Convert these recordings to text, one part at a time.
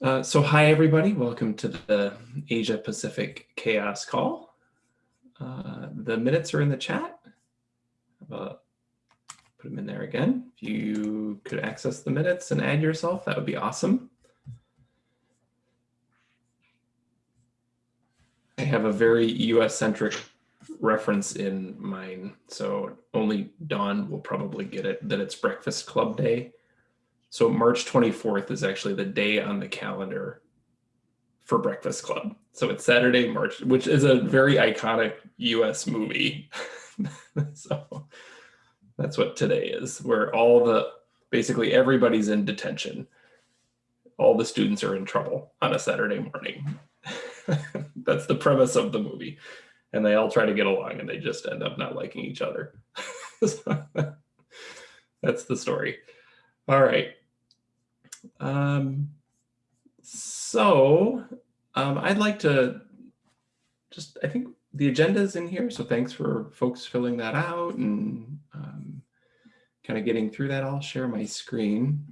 Uh, so hi, everybody. Welcome to the Asia Pacific CHAOSS Call. Uh, the minutes are in the chat. Uh, put them in there again. If you could access the minutes and add yourself, that would be awesome. I have a very US-centric reference in mine, so only Dawn will probably get it, that it's Breakfast Club Day. So March 24th is actually the day on the calendar for Breakfast Club. So it's Saturday, March, which is a very iconic US movie. so that's what today is, where all the, basically everybody's in detention. All the students are in trouble on a Saturday morning. that's the premise of the movie. And they all try to get along and they just end up not liking each other. so that's the story. All right. Um, so um, I'd like to just, I think the agenda is in here. So thanks for folks filling that out and um, kind of getting through that. I'll share my screen.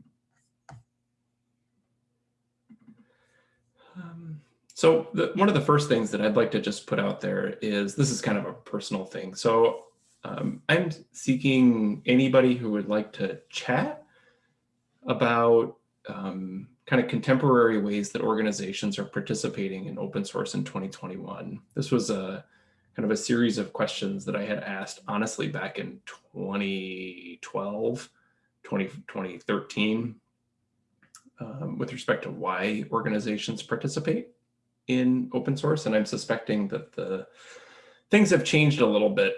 Um, so the, one of the first things that I'd like to just put out there is this is kind of a personal thing. So um, I'm seeking anybody who would like to chat about um, kind of contemporary ways that organizations are participating in open source in 2021. This was a kind of a series of questions that I had asked honestly back in 2012, 20, 2013 um, with respect to why organizations participate in open source. And I'm suspecting that the things have changed a little bit.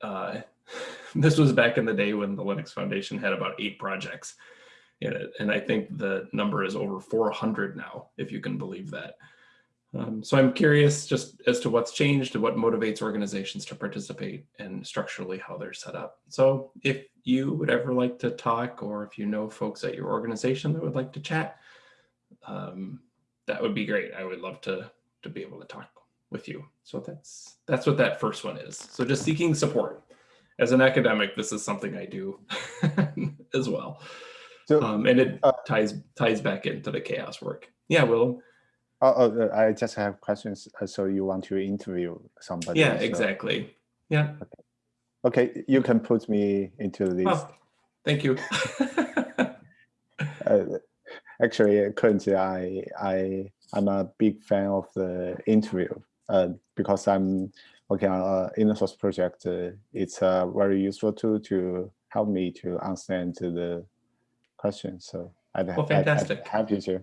Uh, this was back in the day when the Linux Foundation had about eight projects in it. And I think the number is over 400 now, if you can believe that. Um, so I'm curious just as to what's changed and what motivates organizations to participate and structurally how they're set up. So if you would ever like to talk or if you know folks at your organization that would like to chat, um, that would be great. I would love to, to be able to talk with you. So that's, that's what that first one is. So just seeking support. As an academic, this is something I do as well. So, um, and it uh, ties ties back into the CHAOSS work. Yeah, Will. Oh, oh, uh, I just have questions. Uh, so you want to interview somebody? Yeah, so. exactly. Yeah. Okay. okay, you can put me into this. Oh, thank you. uh, actually, currently, I I I'm a big fan of the interview uh, because I'm working on an inner source project. Uh, it's a very useful tool to help me to understand the questions. So I'd, well, fantastic. I'd, I'd happy to,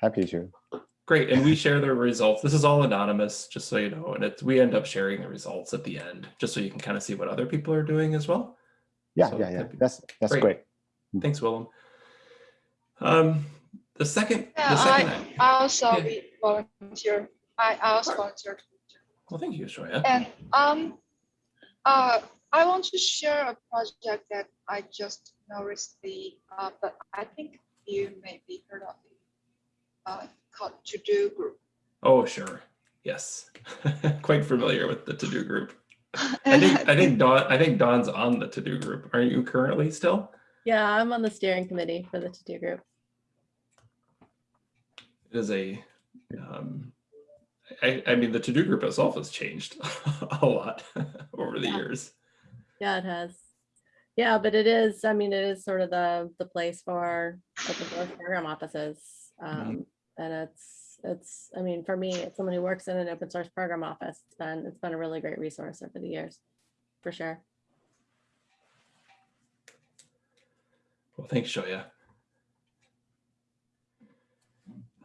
happy to. Great, and we share the results. This is all anonymous, just so you know, and it's we end up sharing the results at the end, just so you can kind of see what other people are doing as well. Yeah, so yeah, yeah. That's that's great. great. Thanks, Willem. Um, the second, yeah, the second I, I also yeah. volunteer. I I also volunteer. Well, thank you, Xiaoya. And um, uh, I want to share a project that I just noticed the, uh, but I think you may be heard of it, uh, called TODO Group. Oh, sure. Yes, quite familiar with the TODO Group. I think I think Dawn I think Dawn's on the TODO Group. Are you currently still? Yeah, I'm on the steering committee for the TODO Group. It is a um, I, I mean, the to-do group itself has changed a lot over the yeah. years. Yeah, it has. Yeah, but it is, I mean, it is sort of the, the place for open source program offices. Mm-hmm. Um, mm -hmm. And it's, it's, I mean, for me, it's someone who works in an open source program office. It's been, it's been a really great resource over the years, for sure. Well, thanks, Xiaoya.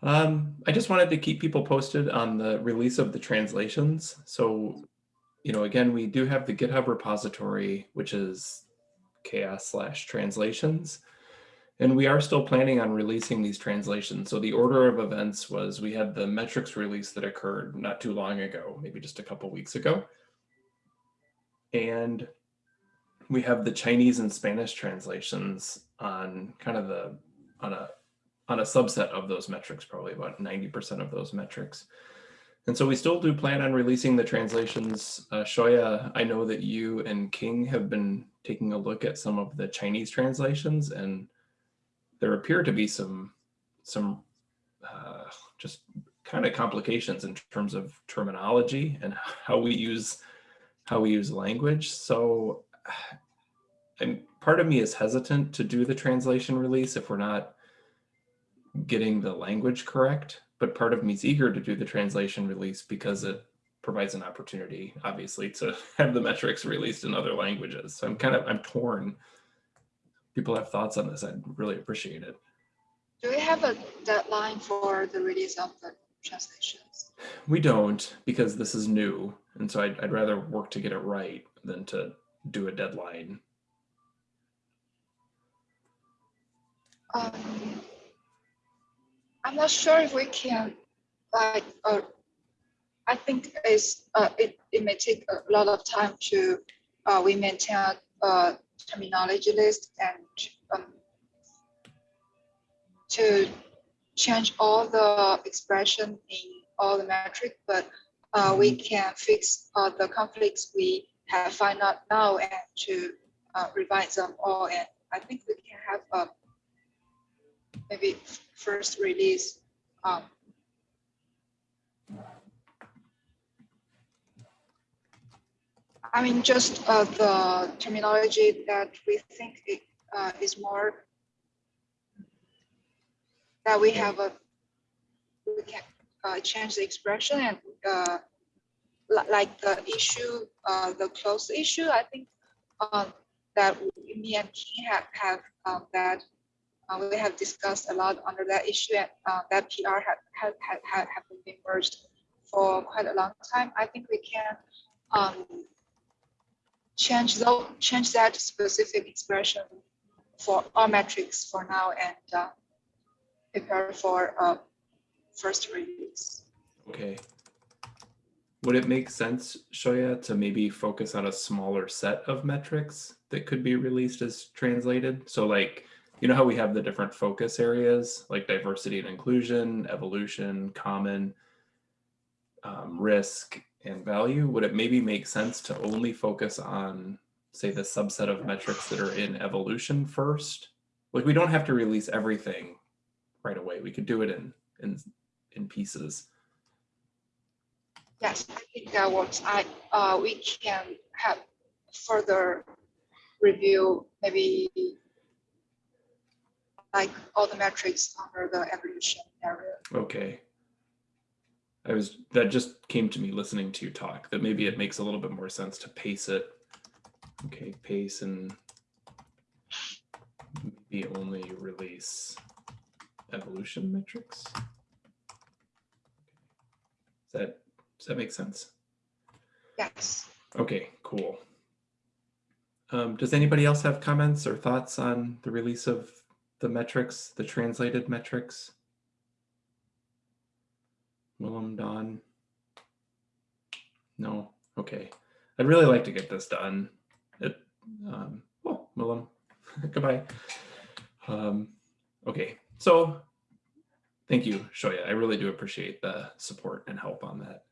Um, I just wanted to keep people posted on the release of the translations. So, you know, again, we do have the GitHub repository, which is CHAOSS slash translations. And we are still planning on releasing these translations. So the order of events was we had the metrics release that occurred not too long ago, maybe just a couple weeks ago. And we have the Chinese and Spanish translations on kind of the, on a, on a subset of those metrics, probably about 90% of those metrics. And so we still do plan on releasing the translations. Uh, Xiaoya, I know that you and King have been taking a look at some of the Chinese translations and there appear to be some, some uh, just kind of complications in terms of terminology and how we use how we use language. So I'm part of me is hesitant to do the translation release if we're not getting the language correct, but part of me is eager to do the translation release because it provides an opportunity, obviously, to have the metrics released in other languages. So I'm kind of, I'm torn. People have thoughts on this. I'd really appreciate it. Do we have a deadline for the release of the translations? We don't because this is new. And so I'd, I'd rather work to get it right than to do a deadline. Um, I'm not sure if we can, like, uh, I think it's, uh, it, it may take a lot of time to, uh, we maintain a, uh terminology list and, um, to change all the expression in all the metric, but, uh, we can fix, uh, the conflicts we have find out now and to, uh, revise them all. And I think we can have a maybe first release. Um, I mean, just uh, the terminology that we think it, uh, is more that we have a we can uh, change the expression and uh, like the issue, uh, the close issue. I think um, that me and King have have um, that uh, we have discussed a lot under that issue and uh, that PR had, had, had have been merged for quite a long time. I think we can um, change though change that specific expression for all metrics for now and uh, prepare for uh, first release. Okay. Would it make sense, Xiaoya, to maybe focus on a smaller set of metrics that could be released as translated? So like, you know how we have the different focus areas like diversity and inclusion, evolution, common, um, risk, and value? Would it maybe make sense to only focus on, say, the subset of metrics that are in evolution first? Like we don't have to release everything right away. We could do it in in in pieces. Yes, I think that works. I uh, we can have further review maybe like all the metrics under the evolution area. Okay. I was that just came to me listening to you talk that maybe it makes a little bit more sense to pace it. Okay, pace and maybe only release evolution metrics. Does that does that make sense? Yes. Okay, cool. Um, does anybody else have comments or thoughts on the release of the metrics, the translated metrics? Willem, Dawn? No, okay. I'd really like to get this done. It, um, oh, Willem, goodbye. Um, okay, so thank you, Xiaoya. I really do appreciate the support and help on that.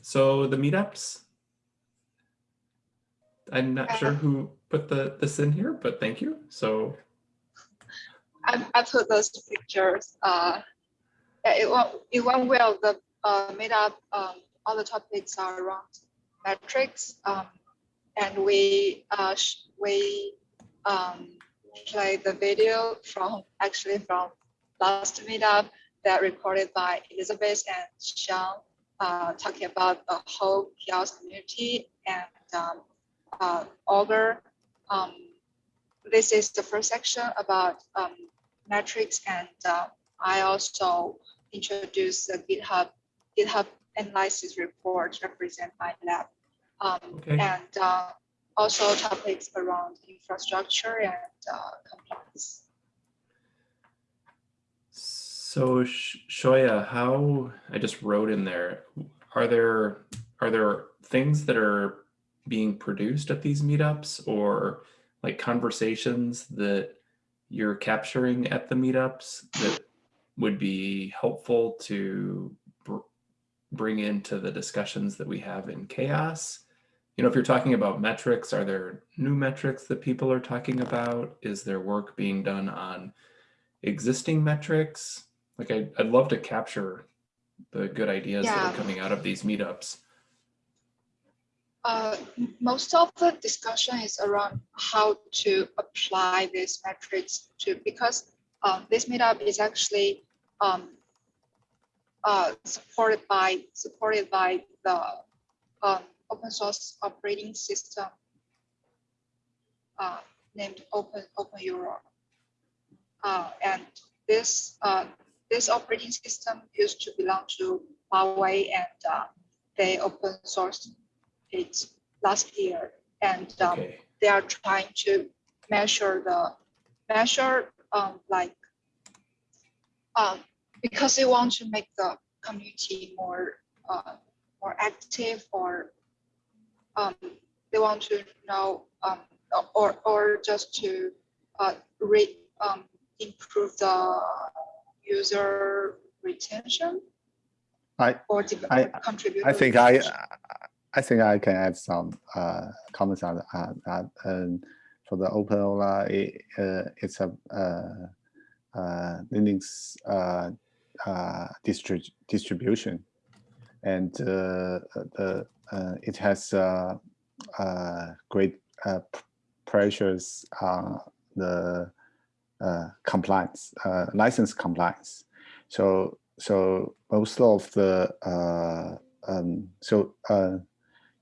So the meetups, I'm not sure who put the this in here, but thank you. So I, I put those pictures. Uh, yeah, it went it went well. The uh, meetup, um, all the topics are around metrics, um, and we uh, we um, play the video from actually from last meetup that recorded by Elizabeth and Sean, uh, talking about the whole CHAOSS community and um, uh, Augur. Um, this is the first section about um, metrics, and uh, I also introduced the GitHub GitHub analysis report represent my lab, um, Okay. and uh, also topics around infrastructure and uh, compliance. So Sh- Xiaoya, how I just wrote in there, are there are there things that are being produced at these meetups or like conversations that you're capturing at the meetups that would be helpful to br- bring into the discussions that we have in CHAOSS? You know, if you're talking about metrics, are there new metrics that people are talking about? Is there work being done on existing metrics? Like I, I'd love to capture the good ideas that are coming out of these meetups. Uh, most of the discussion is around how to apply these metrics to, because um, this meetup is actually um, uh, supported by, supported by the um, open source operating system uh, named Open, openEuler. Uh, and this, uh, this operating system used to belong to Huawei and they open sourced it last year. And um, Okay, they are trying to measure the, measure um, like, um, because they want to make the community more, uh, more active or um, they want to know, um, or, or just to uh, re, um, improve the user retention I or I- contribute. I think I I think I can add some uh, comments on that. that and for the openEuler, it, uh, it's a uh, uh, Linux uh, uh, distri distribution, and uh, the uh, it has uh, uh, great uh, pressures on the uh, compliance, uh, license compliance. So so most of the uh, um, so uh,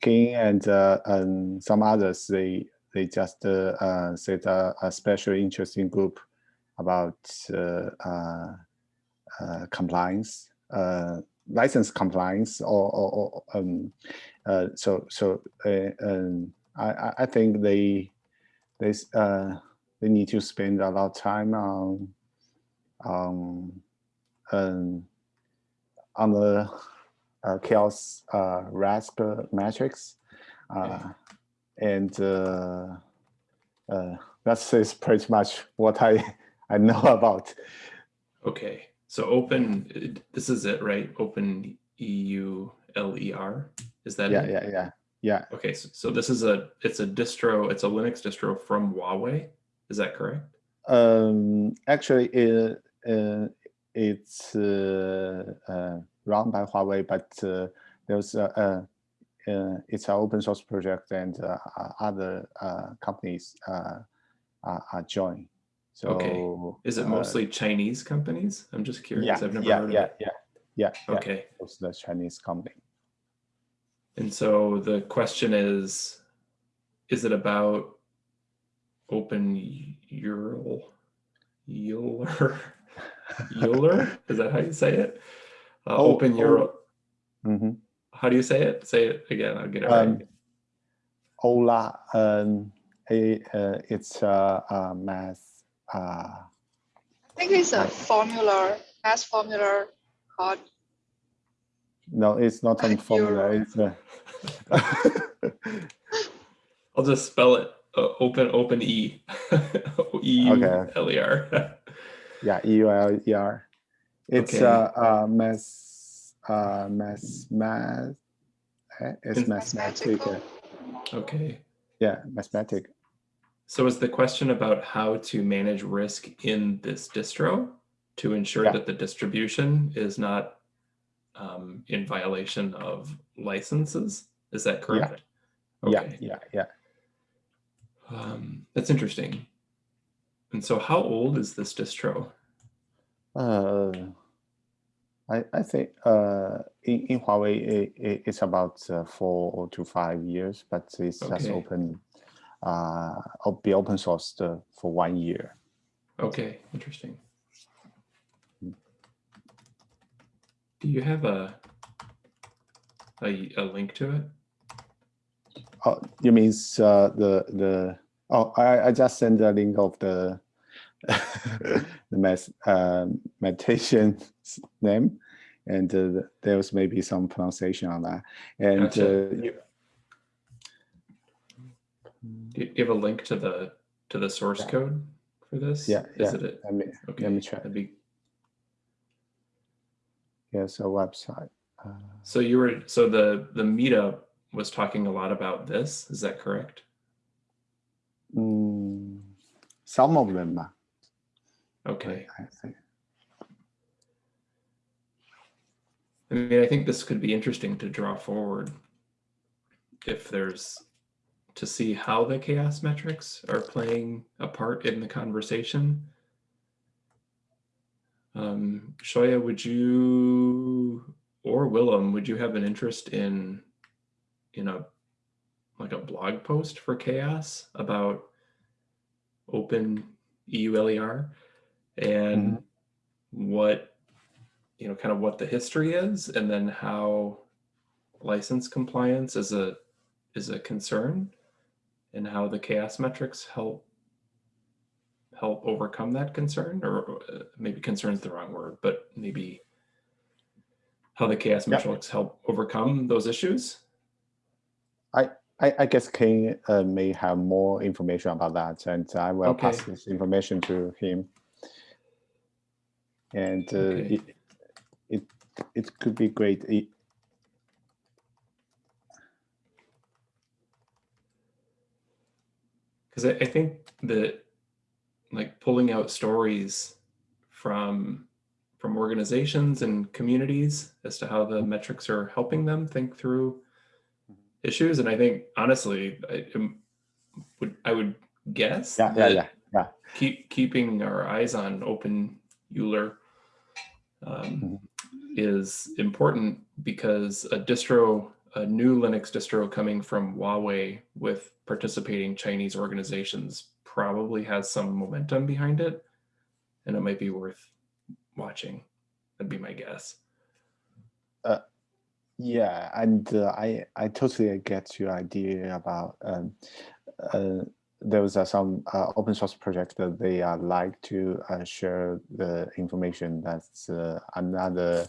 King and uh, and some others they they just uh, uh, set a, a special interesting group about uh, compliance, license compliance, or, or, or um, so so um, I I- think they they they need to spend a lot of time on on um, on the uh, CHAOSS uh, metrics. Uh, and uh, uh, that's is pretty much what I, I know about. okay. So open, this is it, right? Open EU LER, is that Yeah, it? yeah, yeah, yeah. Okay, so, so this is a, it's a distro, it's a Linux distro from Huawei, is that correct? Um, actually, it, uh, it's uh, run by Huawei, but uh, there's a, a, uh, it's an open source project and uh, other uh, companies uh, are, are joined. So Okay. Is it mostly Chinese companies? I'm just curious. yeah, I've never yeah, heard of yeah, it. yeah, yeah, yeah. Okay. It's the Chinese company. And so the question is, is it about open? Euler? Euler? Is that how you say it? Uh, Oh, open oh. URL. Mhm. How do you say it? Say it again. I'll get it Um, right. Ola, um, a, uh, it's a, a math. Uh, I think it's a formula, math formula called no, it's not a formula. Euro. It's a. I'll just spell it. Uh, open open E. E U Okay. L E R. yeah, E U L E R. It's Okay. a, a math, uh, math, math. eh, It's In- mathematic. uh, Mathematical. Okay. Yeah, mathematic. So is the question about how to manage risk in this distro to ensure Yeah. that the distribution is not um, in violation of licenses? Is that correct? Yeah, Okay. yeah, yeah. Um, that's interesting. And so how old is this distro? Uh, I, I think uh, in, in Huawei, it, it, it's about uh, four to five years, but it's just open, uh, be open sourced uh, for one year. Okay, interesting. Hmm. Do you have a, a, a link to it? Oh, you means uh, the the oh I, I just sent a link of the the math uh, meditation name, and uh, there was maybe some pronunciation on that. And Gotcha. uh, you, Do you have a link to the to the source Yeah. code for this? Yeah, Is yeah. it? let me Okay. let me check. that'd be- Here's a website. Uh, So you were so the the meetup was talking a lot about this. Is that correct? mm, some of them. Okay. I mean, I think this could be interesting to draw forward if there's to see how the CHAOSS metrics are playing a part in the conversation. Um, Xiaoya, would you or Willem, would you have an interest in in a like a blog post for CHAOSS about open EULER and what you know kind of what the history is and then how license compliance is a is a concern and how the CHAOSS metrics help help overcome that concern or uh, maybe concern is the wrong word but maybe how the CHAOSS Yeah. metrics help overcome those issues I, I guess King uh, may have more information about that, and I will pass this information to him. And uh, Okay. it, it it could be great. It, because I, I think that like pulling out stories from from organizations and communities as to how the metrics are helping them think through issues and i think honestly i would i would guess yeah, yeah, yeah, yeah. keep keeping our eyes on open euler um, is important because a distro a new linux distro coming from huawei with participating chinese organizations probably has some momentum behind it and it might be worth watching. That'd be my guess. Yeah, and uh, I I totally get your idea about um, uh, there was uh, some uh, open source project that they uh, like to uh, share the information that's uh, another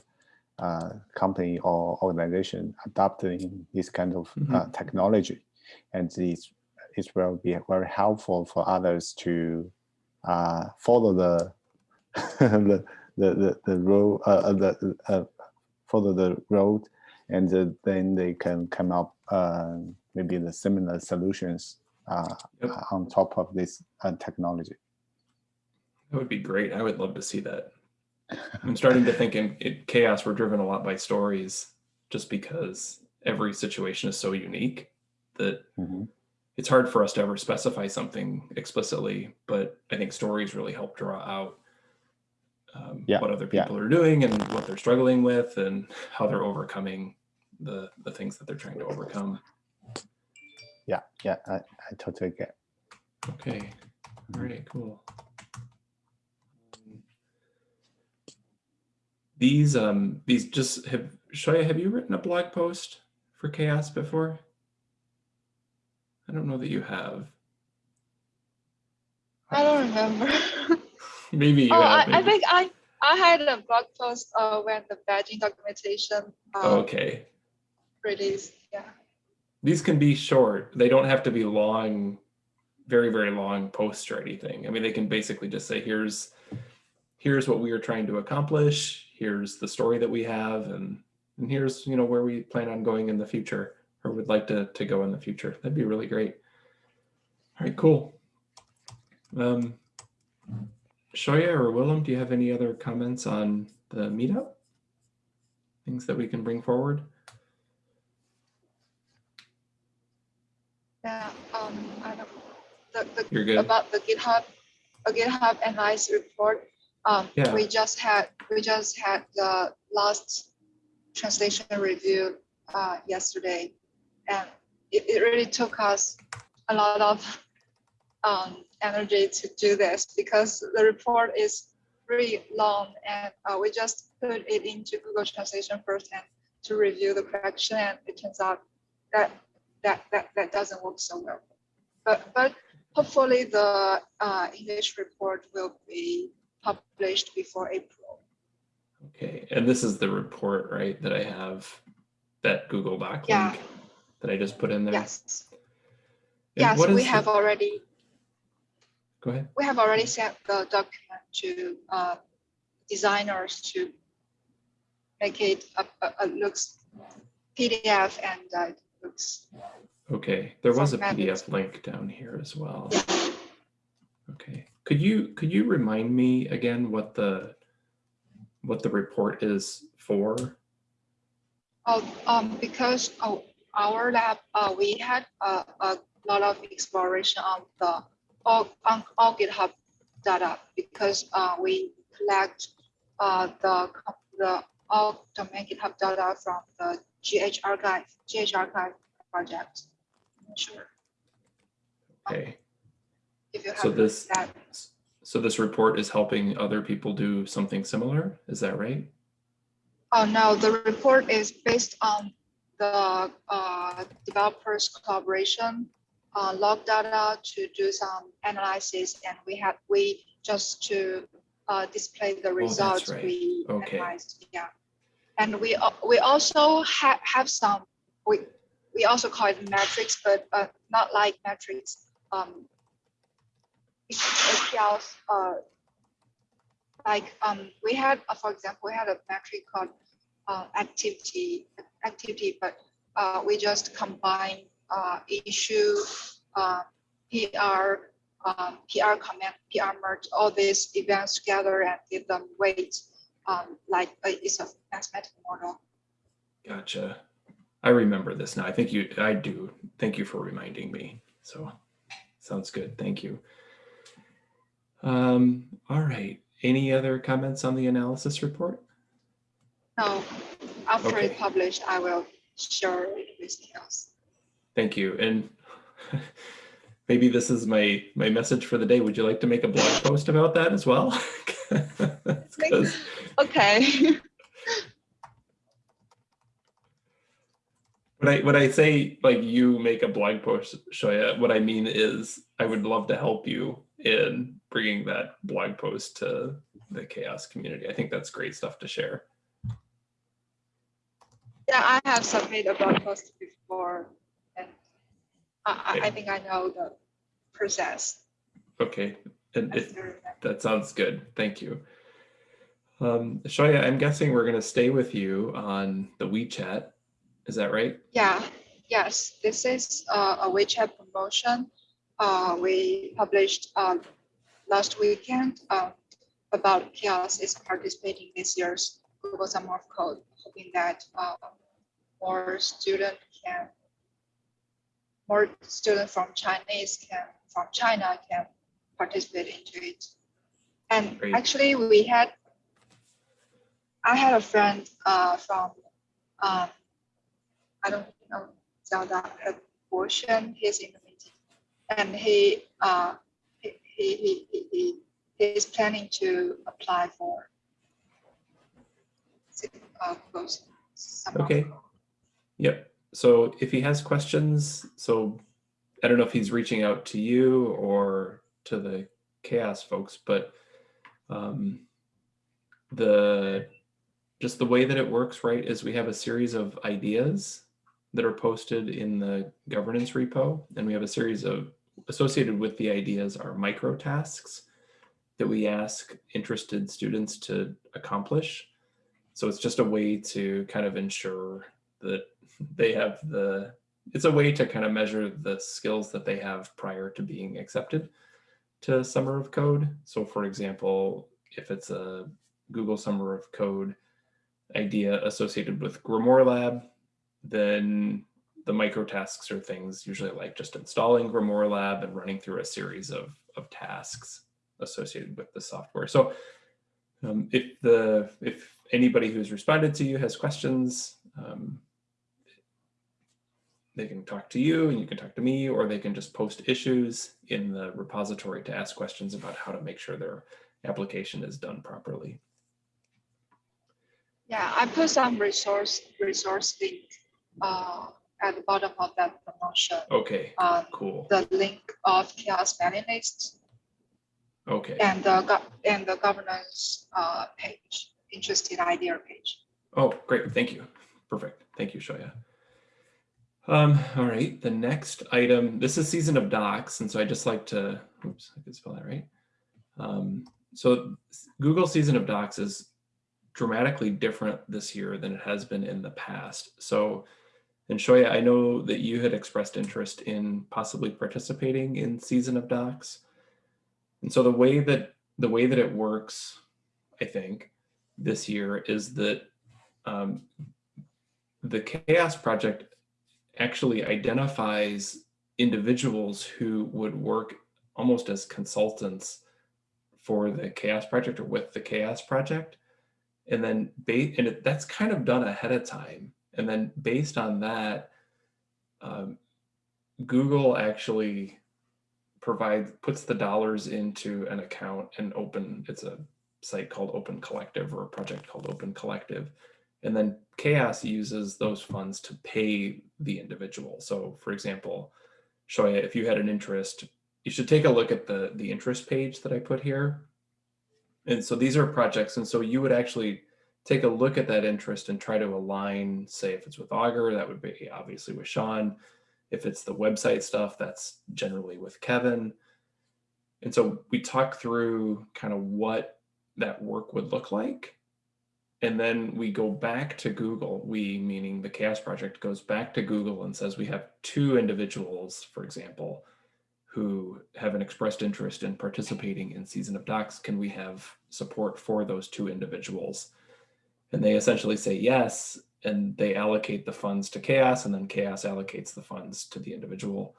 uh, company or organization adopting this kind of uh, technology, and it's it will be very helpful for others to uh, follow the the the the, the road the uh, follow the road. And uh, then they can come up maybe the similar solutions uh, Yep. on top of this uh, technology. that would be great i would love to see that i'm starting to think in, in CHAOSS we're driven a lot by stories just because every situation is so unique that Mhm. it's hard for us to ever specify something explicitly, but I think stories really help draw out um, Yeah, what other yeah. people are doing and what they're struggling with and how they're overcoming the the things that they're trying to overcome. Yeah, yeah, I, I totally get. Okay, all right, cool. Um, These um these just have Xiaoya, have you written a blog post for CHAOSS before? I don't know that you have. I don't remember. Maybe you oh, have. I, I think I I had a blog post uh, when the badging documentation uh, Oh, okay. released. Yeah. These can be short. They don't have to be long, very, very long posts or anything. I mean, they can basically just say, here's here's what we are trying to accomplish, here's the story that we have, and and here's you know where we plan on going in the future or would like to to go in the future. That'd be really great. All right, cool. Um Xiaoya or Willem, do you have any other comments on the meetup? Things that we can bring forward? Yeah. Um. I don't. The, the You're good. about the GitHub, a GitHub analyze report. Um, Yeah. we just had we just had the last translation review uh, yesterday, and it, it really took us a lot of um, energy to do this because the report is really long, and uh, we just put it into Google Translation first and to review the correction, and it turns out that that that, that doesn't work so well. But but hopefully the uh, English report will be published before April. Okay, and this is the report, right, that I have, that Google Doc Yeah. link that I just put in there? Yes, And yes, what we is the- have already Go ahead. we have already sent the document to uh, designers to make it a, a, a looks PDF and uh, it looks Okay, there was a PDF link down here as well. Okay, Could you could you remind me again what the what the report is for? Oh, um, because oh, our lab, uh, we had a, a lot of exploration on the all on all GitHub data because uh, we collect uh, the the all domain GitHub data from the GH archive GH archive project. Sure Okay. if you have So this that. so this report is helping other people do something similar. Is that right? Oh, no, the report is based on the uh, developers collaboration, uh, log data to do some analysis, and we have, we just to uh, display the results right. we Okay. analyzed, yeah. And we, we also have, have some, we, we also call it metrics, but uh, not like metrics. um, APLs, uh, like um we had uh, for example we had a metric called uh, activity activity but uh, we just combine uh, issue uh, pr um, pr comment pr merge all these events together and give them weight um, like uh, it's a mathematical model Gotcha. I remember this now. I think you I do. Thank you for reminding me. So sounds good. Thank you. Um, all right. Any other comments on the analysis report? No. after Okay. it's published i will share it with CHAOSS Thank you. And maybe this is my my message for the day. Would you like to make a blog post about that as well? okay When I when I say like you make a blog post, Xiaoya, what I mean is I would love to help you in bringing that blog post to the CHAOSS community. I think that's great stuff to share. Yeah, I have submitted a blog post before, and I, I, I think I know the process. Okay, and I if still remember. that sounds good, thank you. Um, Xiaoya, I'm guessing we're gonna stay with you on the WeChat. Is that right? Yeah, yes, this is uh, a WeChat promotion. Uh, we published uh, last weekend uh, about CHAOSS is participating this year's Google Summer of Code, hoping that uh, more student can, more students from Chinese can, from China can participate into it. And Great. actually, we had, I had a friend uh, from, um, I don't know, Zelda portion, he's in the meeting. And he, uh, he, he, he, he- he, he's planning to apply for uh, Okay. Yep. So if he has questions, so I don't know if he's reaching out to you or to the CHAOSS folks, but um, the just the way that it works, right, is we have a series of ideas that are posted in the governance repo, and we have a series of associated with the ideas are micro tasks that we ask interested students to accomplish. So it's just a way to kind of ensure that they have the it's a way to kind of measure the skills that they have prior to being accepted to summer of code so for example if it's a google summer of code idea associated with GrimoireLab then the micro tasks are things usually like just installing GrimoireLab and running through a series of, of tasks associated with the software so um, if the if anybody who's responded to you has questions um, they can talk to you and you can talk to me, or they can just post issues in the repository to ask questions about how to make sure their application is done properly. Yeah, I put some resource, resource link uh, at the bottom of that promotion. Okay, Uh, cool. the link of CHAOSS mailing list Okay. and the and the governance uh, page, interested idea page. Oh, great. Thank you. Perfect. Thank you, Xiaoya. Um, all right. The next item, this is season of docs. And so I just like to, oops, I could spell that right. Um, so Google season of docs is dramatically different this year than it has been in the past. So, and Xiaoya, I know that you had expressed interest in possibly participating in season of docs. And so the way that the way that it works, I think, this year is that um, the CHAOSS Project actually identifies individuals who would work almost as consultants for the CHAOSS Project or with the CHAOSS Project. And then ba- and it, that's kind of done ahead of time. And then based on that, um, Google actually provides puts the dollars into an account and open it's a site called Open Collective or a project called Open Collective. And then CHAOSS uses those funds to pay the individual. So for example, Xiaoya, if you had an interest, you should take a look at the, the interest page that I put here. And so these are projects. And so you would actually take a look at that interest and try to align, say if it's with Augur, that would be obviously with Sean. If it's the website stuff, that's generally with Kevin. And so we talk through kind of what that work would look like. And then we go back to Google, we meaning the CHAOSS Project goes back to Google and says we have two individuals, for example, who have an expressed interest in participating in Season of Docs. Can we have support for those two individuals? And they essentially say yes, and they allocate the funds to CHAOSS, and then CHAOSS allocates the funds to the individual.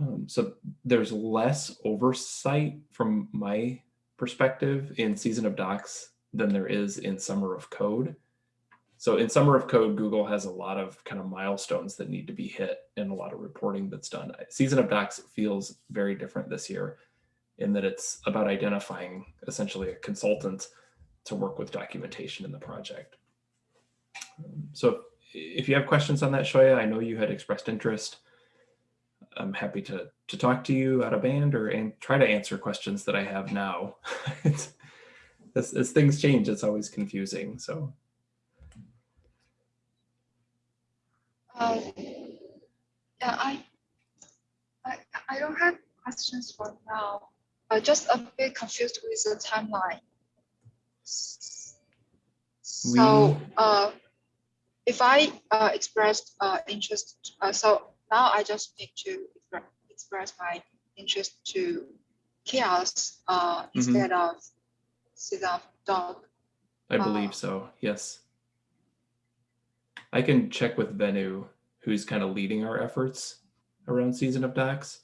Um, so there's less oversight from my perspective in Season of Docs than there is in Summer of Code. So in Summer of Code, Google has a lot of kind of milestones that need to be hit and a lot of reporting that's done. Season of Docs feels very different this year in that it's about identifying essentially a consultant to work with documentation in the project. So if you have questions on that, Xiaoya, I know you had expressed interest. I'm happy to to talk to you out of band or and try to answer questions that I have now. as, as things change, it's always confusing. So Uh, yeah, I, I, I don't have questions for now. I'm just a bit confused with the timeline. So, uh, if I uh, expressed uh, interest, uh, so now I just need to express my interest to CHAOSS uh, instead of sit dog. I Uh, believe so. Yes. I can check with Venu, who's kind of leading our efforts around Season of Docs.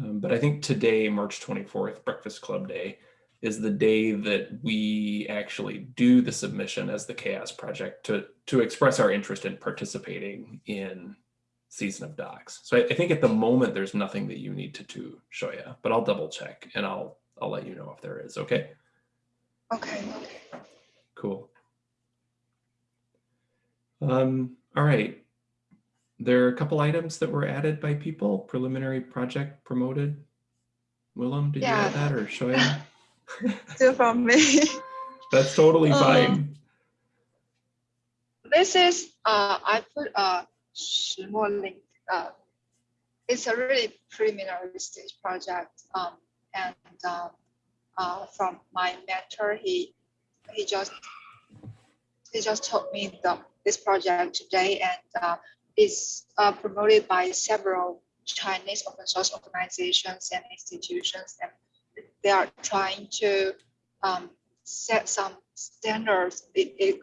Um, but I think today, March 24th, Breakfast Club Day, is the day that we actually do the submission as the CHAOSS Project to, to express our interest in participating in Season of Docs. So I, I think at the moment, there's nothing that you need to do, Xiaoya, but I'll double check and I'll, I'll let you know if there is, okay? Okay, okay. Cool. Um, all right. There are a couple items that were added by people. Preliminary project promoted. Willem, did you add that or Xiaoya? Still from me. That's totally Uh, fine. This is, uh, I put a 石墨 link. Uh, it's a really preliminary stage project. Um, and uh, uh, from my mentor, he he just he just told me the this project today, and uh, is uh, promoted by several Chinese open source organizations and institutions, and they are trying to um, set some standards. It, it,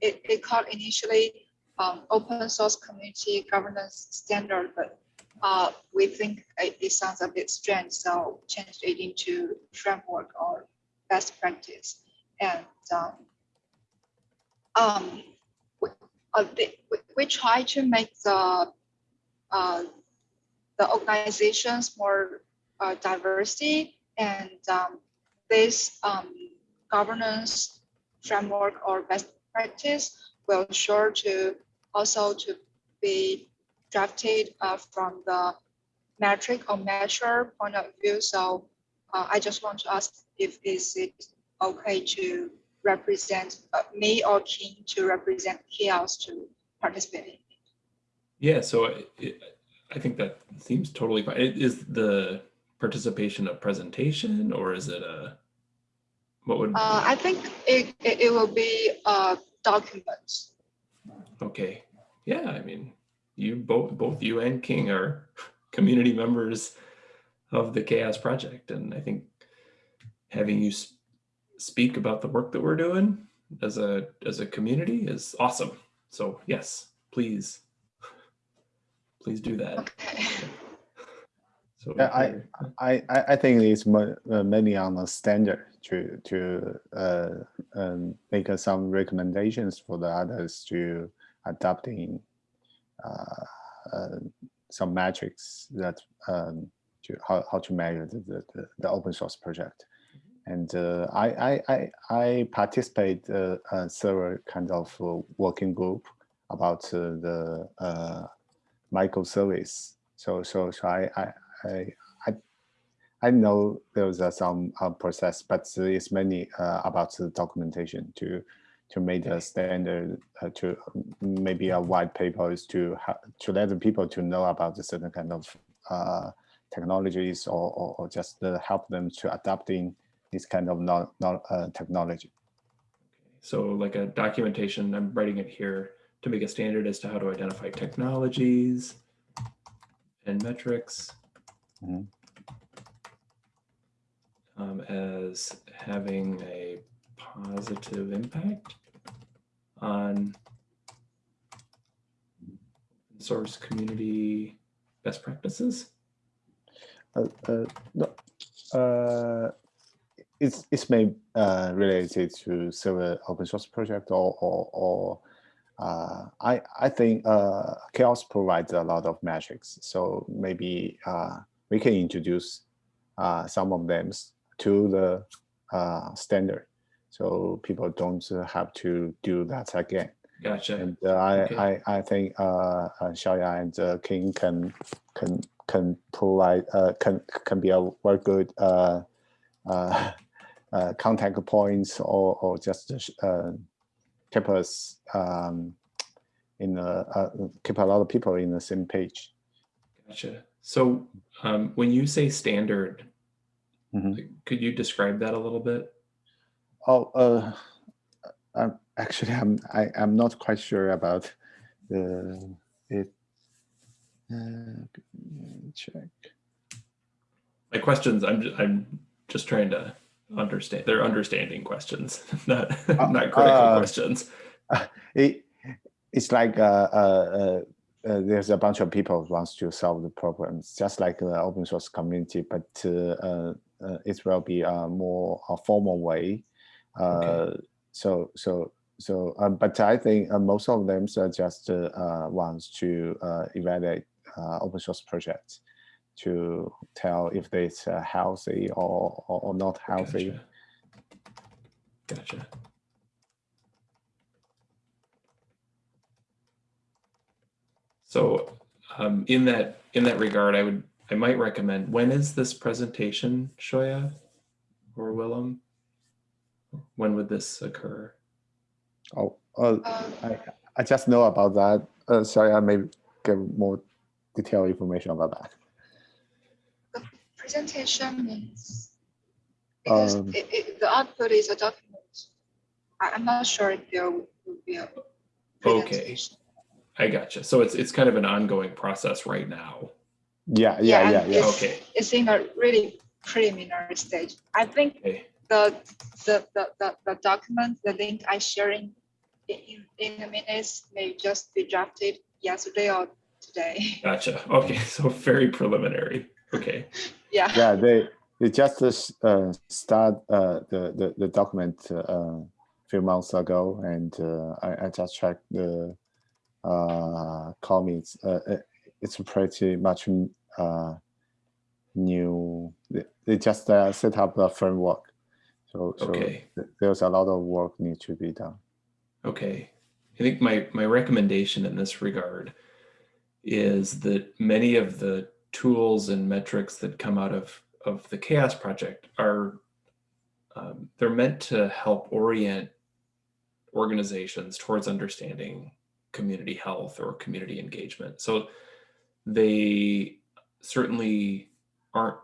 it, it, called initially um, open source community governance standard, but uh, we think it, it sounds a bit strange, so changed it into framework or best practice. And um, um, uh, they, we, try to make the uh, the organizations more uh, diversity and um, this um, governance framework or best practice will sure to also to be drafted uh, from the metric or measure point of view. So uh, I just want to ask if is it okay to represent uh, me or King to represent CHAOSS to participate in? Yeah, so it, it, I think that seems totally fine. Is the participation a presentation or is it a, what would, Uh, I think it, it, it will be uh, documents. okay. Yeah, I mean, you both, both you and King are community members of the CHAOSS Project. And I think having you speak about the work that we're doing as a as a community is awesome. So yes, please, please do that. Okay. So Yeah, I- I, I, I think it's mo- uh, mainly on the standard to to uh, um, make uh, some recommendations for the others to adopting uh, uh, some metrics that um, to how, how to measure the, the, the, the open source project. And uh, I, I, I, I participate uh, uh, several kind of uh, working group about uh, the uh, microservice. So so so I I, I I know there's uh, some uh, process, but it's mainly uh, about the documentation to to make the standard uh, to um, maybe a white paper is to to let the people to know about the certain kind of uh, technologies or, or, or just uh, help them to adapting this kind of non, non, uh, technology. So like a documentation, I'm writing it here to make a standard as to how to identify technologies and metrics Mhm. um, as having a positive impact on source community best practices. Uh, uh, no, uh, it's it's may uh, related to several open source project or or, or uh, I I think uh, CHAOSS provides a lot of metrics, so maybe uh, we can introduce uh, some of them to the uh, standard, so people don't have to do that again. Gotcha. And uh, I, Okay. I, I think uh, uh, Xiaoya and uh, King can can can provide uh, can can be a very good uh, contact points or or just uh, keep us um, in a, uh, keep a lot of people in the same page. Gotcha. So um, when you say standard, Mhm. could you describe that a little bit? Oh, uh, I'm actually I'm I, I'm not quite sure about the it. Uh, check. My questions, I'm just, I'm just trying to understand. They're understanding questions, not not critical uh, questions. it it's like uh, uh, uh, uh, there's a bunch of people who wants to solve the problems, just like the open source community, but uh, uh, uh, it will be a more a formal way. Uh, Okay. So so so, um, but I think uh, most of them are just uh, uh, wants to uh, evaluate uh, open source projects to tell if it's uh, healthy or, or or not healthy. Gotcha. Gotcha. So um, in that in that regard, I would I might recommend when is this presentation, Xiaoya or Willem? When would this occur? Oh, uh, I, I just know about that. Uh, sorry, I may give more detailed information about that. Presentation means because Um, it, it, the output is a document. I, I'm not sure if there will be a Okay. I gotcha. So it's it's kind of an ongoing process right now. Yeah, yeah, Yeah, yeah, yeah. It's- Okay. It's in a really preliminary stage. I think Okay. the the the the, the document, the link I sharing in, in in the minutes may just be drafted yesterday or today. Gotcha. Okay. So very preliminary. Okay. yeah. Yeah, they they just uh, start uh, the, the the document uh, a few months ago, and uh, I, I just checked the uh, comments. Uh, it- it's pretty much uh, new. They, they just uh, set up a framework, so so Okay. th- there's a lot of work need to be done. Okay. I think my my recommendation in this regard is that many of the tools and metrics that come out of of the CHAOSS project are um, they're meant to help orient organizations towards understanding community health or community engagement so they certainly aren't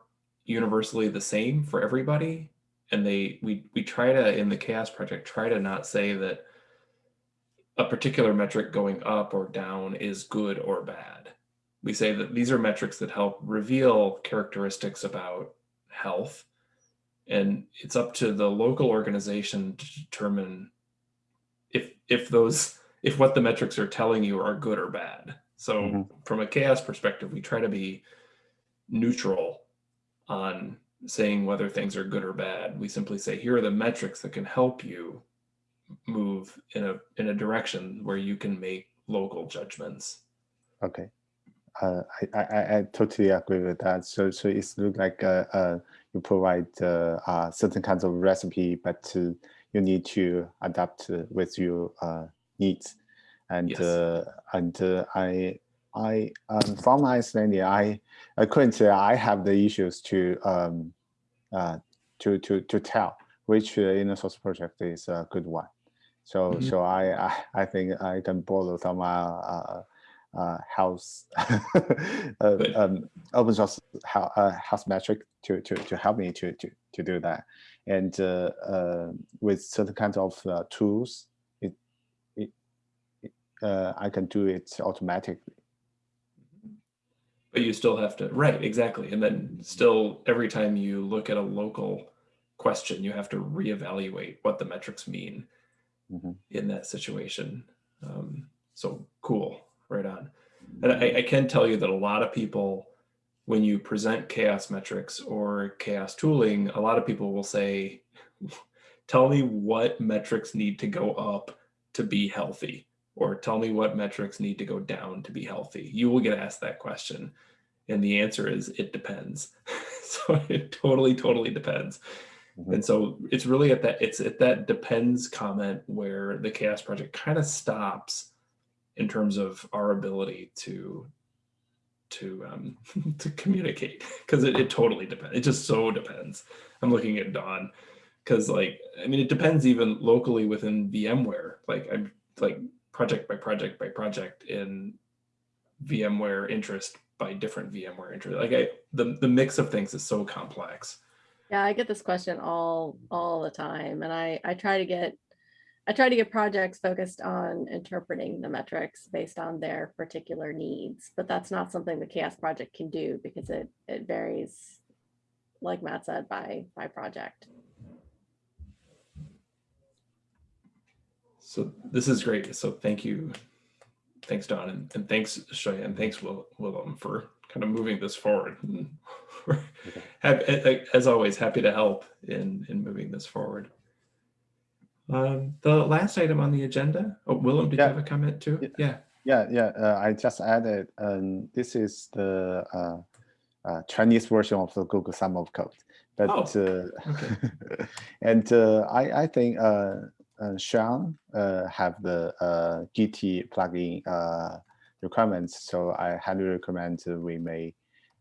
universally the same for everybody and they we we try to in the CHAOSS project try to not say that a particular metric going up or down is good or bad. We say that these are metrics that help reveal characteristics about health and it's up to the local organization to determine if if those if what the metrics are telling you are good or bad. So Mhm. from a CHAOSS perspective, we try to be neutral on saying whether things are good or bad. We simply say here are the metrics that can help you move in a in a direction where you can make local judgments. Okay. Uh, I, I, I- totally agree with that. So, so it's look like uh, uh, you provide uh, uh, certain kinds of recipe, but uh, you need to adapt uh, with your uh, needs. And Yes. uh, and uh, I I um, from my understanding, I currently I have the issues to um, uh, to to to tell which uh, inner source project is a good one. So Mhm. so I, I I think I can borrow some uh, house uh, um, open source hou- uh, house metric to, to to help me to to to do that. And uh, uh, with certain kinds of uh, tools, it it, it uh, I can do it automatically. But you still have to right, exactly. And then still every time you look at a local question, you have to reevaluate what the metrics mean Mhm. in that situation. Um, so cool, right on. And I, I can tell you that a lot of people, when you present CHAOSS metrics or CHAOSS tooling, a lot of people will say, tell me what metrics need to go up to be healthy, or tell me what metrics need to go down to be healthy. You will get asked that question. And the answer is it depends. so it totally, totally depends. Mhm. And so it's really at that it's at that depends comment where the CHAOSS project kind of stops in terms of our ability to to um to communicate because it, it totally depends it just so depends. I'm looking at dawn because like i mean it depends even locally within vmware. Like i'm like project by project by project in vmware interest by different vmware interest like i the, the mix of things is so complex. Yeah, I get this question all, all the time, and I, I try to get, I try to get projects focused on interpreting the metrics based on their particular needs, but that's not something the CHAOSS project can do because it, it varies, like Matt said, by, by project. So this is great. So thank you. Thanks, Dawn, and, and thanks, Xiaoya, and thanks, Will, Willem, for kind of moving this forward. And we're hap- a- a- As always, happy to help in, in moving this forward. Um, the last item on the agenda, oh, Willem, did Yeah. you have a comment too? Yeah. Yeah, Yeah. Uh, I just added. Um, this is the uh, uh, Chinese version of the Google Summer of Code, but Oh, uh, okay. and uh, I I think uh, uh, Sean uh, have the uh, GT plugin uh, requirements, so I highly recommend we may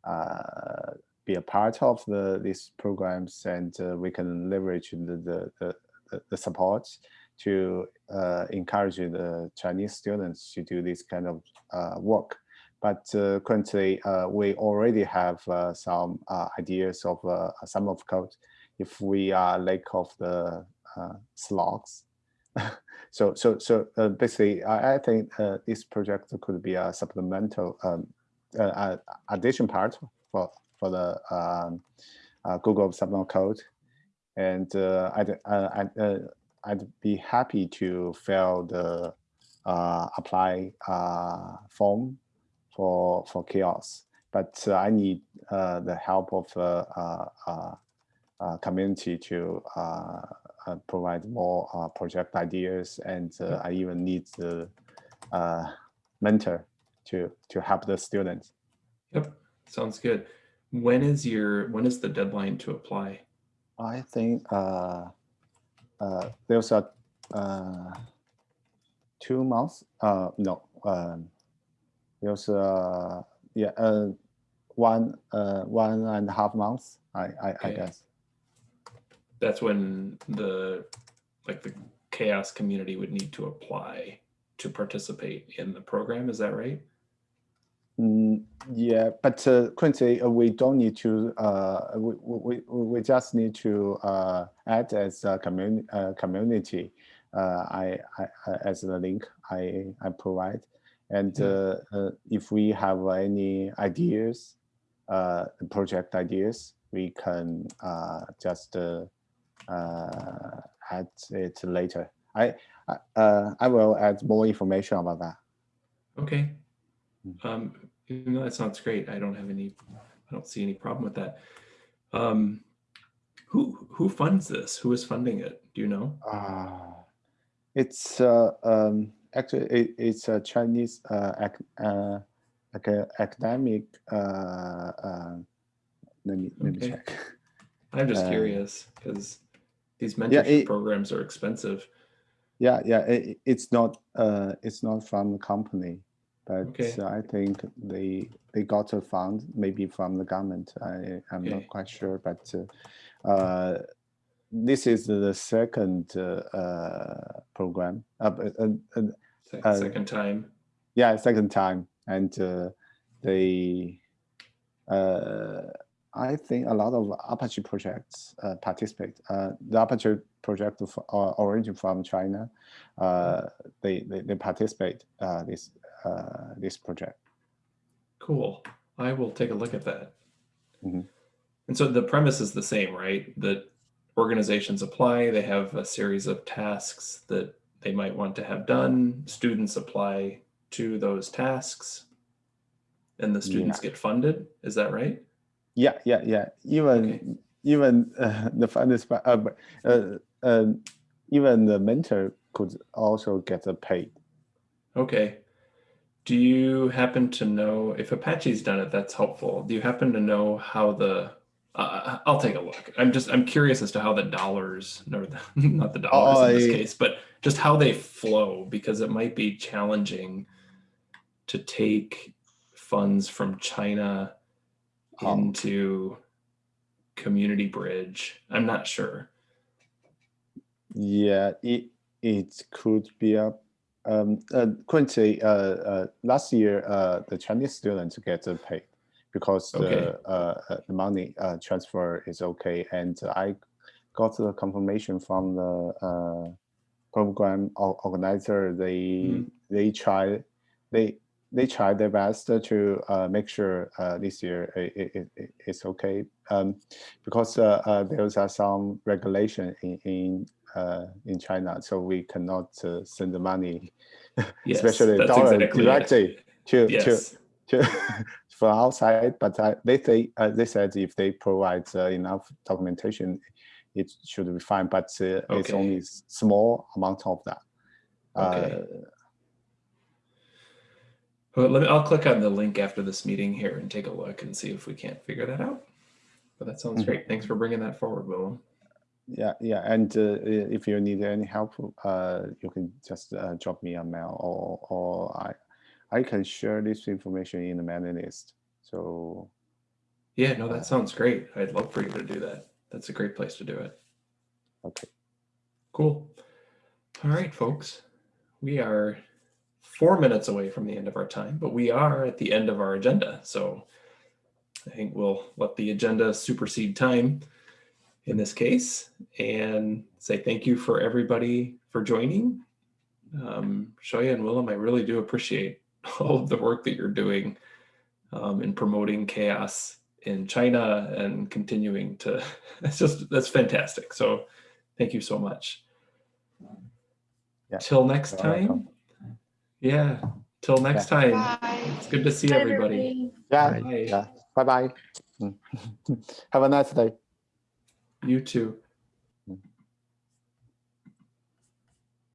uh, be a part of the these programs, and uh, we can leverage the the the, the, support to uh, encourage the Chinese students to do this kind of uh, work. But uh, currently, uh, we already have uh, some uh, ideas of Summer of Code. If we are lack of the slots, so so so basically, I, I think this project could be a supplemental um, addition part for for the um, Google Summer Code, and uh, I'd, uh, I'd, uh, I'd be happy to fill the uh, apply uh, form for for CHAOSS, but uh, I need the help of uh, community to provide more project ideas, and I even need the mentor to to help the students. Yep, sounds good. When is your, when is the deadline to apply? I think uh, uh, there's a uh, two months. Uh, no, um, there's a yeah, uh, one uh, one and a half months. I I, I guess. That's when the, like the CHAOSS community would need to apply to participate in the program. Is that right? Mm, yeah, but uh, currently uh, we don't need to. Uh, we, we we just need to uh, add as a community uh, community. Uh, I, I as the link I I provide, and uh, uh, if we have any ideas, uh, project ideas, we can uh, just uh, uh, add it later. I I- uh, I will add more information about that. Okay. Mm. Um, you know, that sounds great. I don't have any, I don't see any problem with that. Um, who, who funds this? Who is funding it? Do you know? Uh, it's uh, um, actually it, it's a Chinese uh, ac- uh, ac- academic. Uh, uh, let me let me check. I'm just Uh, curious because these yeah, mentorship it- programs are expensive. Yeah, yeah, it, it's not uh, it's not from the company, but Okay. I think they they got a fund maybe from the government. I I'm Okay. not quite sure, but uh, uh, this is the second uh, uh, program. Uh, uh, uh, Uh, Second time. yeah, second time, and uh, they, uh, I think a lot of Apache projects uh, participate. Uh, the Apache project of, uh, origin from China, uh, they, they they participate uh, this uh, this project. Cool. I will take a look at that. Mhm. And so the premise is the same, right? That organizations apply, they have a series of tasks that they might want to have done. Students apply to those tasks and the students get funded. Is that right? Yeah, yeah, yeah. Even Okay. even uh, the funders, uh, but, uh, um, even the mentor could also get a paid. Okay. Do you happen to know if Apache's done it? That's helpful. Do you happen to know how the? Uh, I'll take a look. I'm just I'm curious as to how the dollars, or the, not the dollars in this case, but just how they flow because it might be challenging to take funds from China Oh. into Community Bridge. I'm not sure. Yeah, it it could be a um uh, currently uh, uh last year uh the Chinese students get paid because Okay. the uh uh, the money uh transfer is okay and I got the confirmation from the uh program organizer they Mhm. they try they they try their best to uh, make sure uh, this year it, it, it, it's okay um, because uh, uh, there's uh, some regulation in in, uh, in China, so we cannot uh, send the money, Yes, especially dollar exactly directly to Yes. to to from outside. But uh, they say uh, they said if they provide uh, enough documentation, it should be fine. But uh, it's only small amount of that. Okay. Uh, Well, let me, I'll click on the link after this meeting here and take a look and see if we can't figure that out. But that sounds Mhm. great. Thanks for bringing that forward, Willem. Yeah, yeah, and uh, if you need any help, uh, you can just uh, drop me a mail, or or I, I can share this information in the mailing list. So Yeah, no, that sounds great. I'd love for you to do that. That's a great place to do it. okay, Cool. All right, folks. We are four minutes away from the end of our time, but we are at the end of our agenda. So I think we'll let the agenda supersede time in this case and say thank you for everybody for joining. Um, Xiaoya and Willem, I really do appreciate all of the work that you're doing um, in promoting CHAOSS in China and continuing to, it's just, that's fantastic. So thank you so much. Yeah, Till next time. Yeah. Till next time. Bye. It's good to see Bye, everybody. yeah, Bye. yeah. Bye bye. Have a nice day. You too.